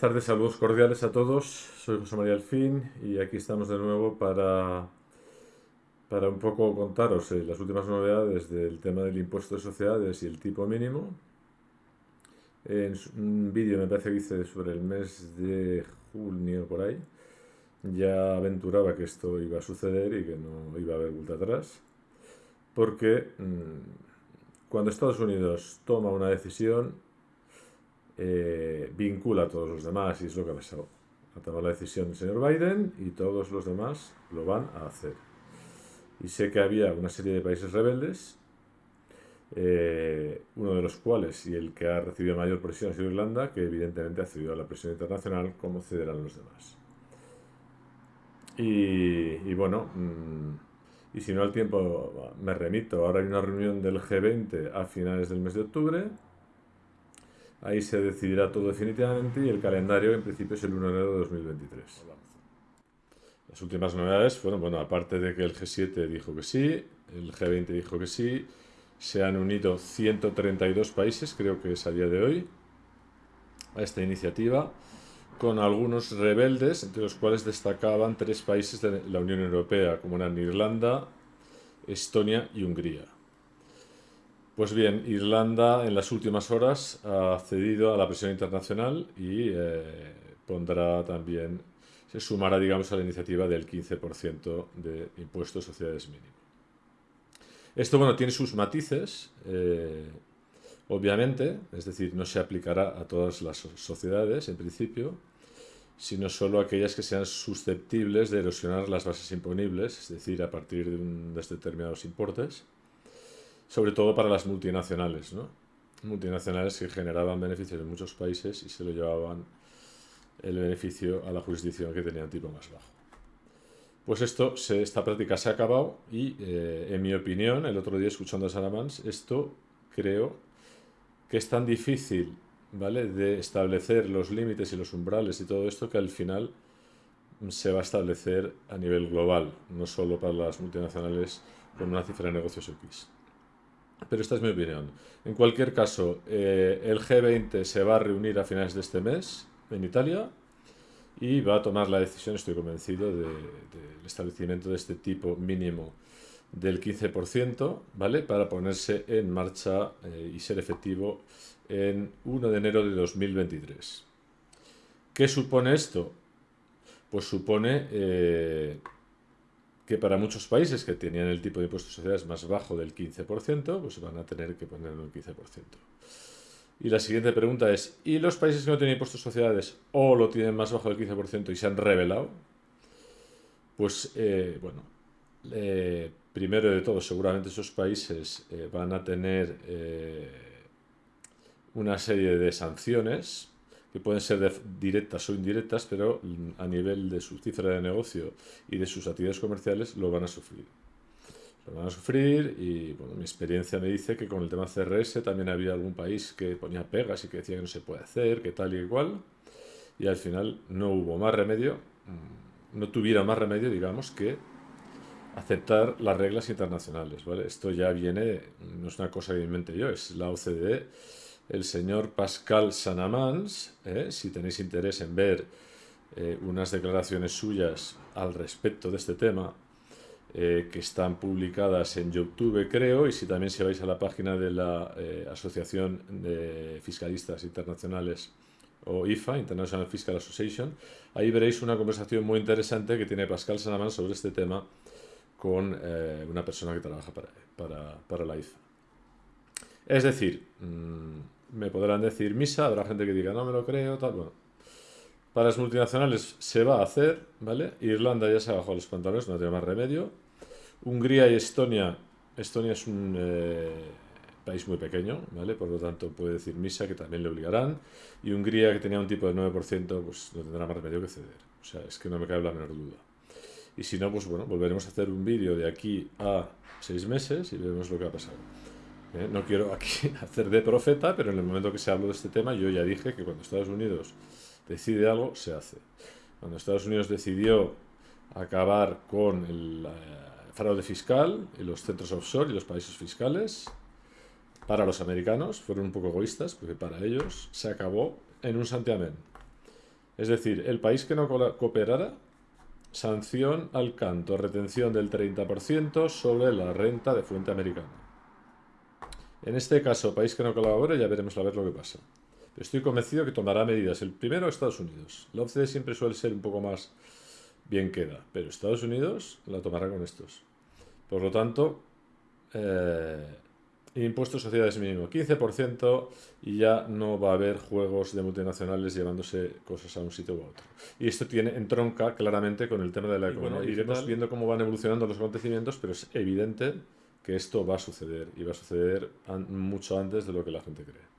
tardes, saludos cordiales a todos. Soy José María Alfín y aquí estamos de nuevo para, para un poco contaros eh, las últimas novedades del tema del impuesto de sociedades y el tipo mínimo. En un vídeo me parece que hice sobre el mes de junio por ahí, ya aventuraba que esto iba a suceder y que no iba a haber vuelta atrás, porque mm, cuando Estados Unidos toma una decisión, eh, vincula a todos los demás y es lo que ha pasado. Ha tomado la decisión el señor Biden y todos los demás lo van a hacer. Y sé que había una serie de países rebeldes, eh, uno de los cuales y el que ha recibido mayor presión ha sido Irlanda, que evidentemente ha cedido a la presión internacional como cederán los demás. Y, bueno, mm, y si no al tiempo me remito, ahora hay una reunión del G20 a finales del mes de octubre, Ahí se decidirá todo definitivamente y el calendario en principio es el 1 de enero de 2023. Las últimas novedades fueron, bueno, aparte de que el G7 dijo que sí, el G20 dijo que sí, se han unido 132 países, creo que es a día de hoy, a esta iniciativa, con algunos rebeldes, entre los cuales destacaban tres países de la Unión Europea, como eran Irlanda, Estonia y Hungría. Pues bien, Irlanda en las últimas horas ha cedido a la presión internacional y eh, pondrá también, se sumará, digamos, a la iniciativa del 15% de impuestos de sociedades mínimo. Esto, bueno, tiene sus matices, eh, obviamente, es decir, no se aplicará a todas las sociedades, en principio, sino solo a aquellas que sean susceptibles de erosionar las bases imponibles, es decir, a partir de, de determinados importes, sobre todo para las multinacionales, ¿no? multinacionales que generaban beneficios en muchos países y se lo llevaban el beneficio a la jurisdicción que tenía tipo más bajo. Pues esto, se, esta práctica se ha acabado y, eh, en mi opinión, el otro día escuchando a Saramans, esto creo que es tan difícil ¿vale? de establecer los límites y los umbrales y todo esto que al final se va a establecer a nivel global, no solo para las multinacionales con una cifra de negocios X. Pero esta es mi opinión. En cualquier caso, eh, el G20 se va a reunir a finales de este mes en Italia y va a tomar la decisión, estoy convencido, del establecimiento de este tipo mínimo del 15%, ¿vale? Para ponerse en marcha eh, y ser efectivo en 1 de enero de 2023. ¿Qué supone esto? Pues supone eh, que para muchos países que tenían el tipo de impuestos de sociedades más bajo del 15%, pues van a tener que ponerlo en 15%. Y la siguiente pregunta es, ¿y los países que no tienen impuestos de sociedades o lo tienen más bajo del 15% y se han revelado? Pues, eh, bueno, eh, primero de todo, seguramente esos países eh, van a tener una serie de sanciones que pueden ser directas o indirectas, pero a nivel de su cifra de negocio y de sus actividades comerciales lo van a sufrir. Lo van a sufrir y bueno, mi experiencia me dice que con el tema CRS también había algún país que ponía pegas y que decía que no se puede hacer, que tal y igual, y al final no hubo más remedio, mm, no tuviera más remedio, digamos, que aceptar las reglas internacionales. ¿vale? Esto ya viene, no es una cosa que inventé yo, es la OCDE el señor Pascal Sanamans, ¿eh? si tenéis interés en ver eh, unas declaraciones suyas al respecto de este tema, eh, que están publicadas en YouTube, creo, y si también si vais a la página de la Asociación de Fiscalistas Internacionales o IFA, International Fiscal Association, ahí veréis una conversación muy interesante que tiene Pascal Sanamans sobre este tema con una persona que trabaja para, para la IFA. Es decir, mm, me podrán decir misa, habrá gente que diga no me lo creo, tal, bueno. Para las multinacionales se va a hacer, ¿vale? Irlanda ya se ha bajado los pantalones, no tiene más remedio. Hungría y Estonia, Estonia es un eh, país muy pequeño, ¿vale? Por lo tanto puede decir misa que también le obligarán. Y Hungría, que tenía un tipo de 9%, pues no tendrá más remedio que ceder. O sea, es que no me cabe la menor duda. Y si no, pues bueno, volveremos a hacer un vídeo de aquí a seis meses y veremos lo que ha pasado. ¿Eh? no quiero aquí hacer de profeta, pero en el momento que se habló de este tema, yo ya dije que cuando Estados Unidos decide algo, se hace. Cuando Estados Unidos decidió acabar con el eh, fraude fiscal y los centros offshore y los países fiscales, para los americanos fueron un poco egoístas, porque para ellos se acabó en un santiamén. Es decir, el país que no cooperara, sanción al canto, retención del 30% sobre la renta de fuente americana. En este caso, país que no colabore, ya veremos a ver lo que pasa. Estoy convencido que tomará medidas. El primero, Estados Unidos. La OCDE siempre suele ser un poco más bien queda, pero Estados Unidos la tomará con estos. Por lo tanto, eh, impuesto de sociedades mínimo 15% y ya no va a haber juegos de multinacionales llevándose cosas a un sitio u otro. Y esto tiene entronca claramente con el tema de la economía. Iremos viendo cómo van evolucionando los acontecimientos, pero es evidente que esto va a suceder y va a suceder mucho antes de lo que la gente cree.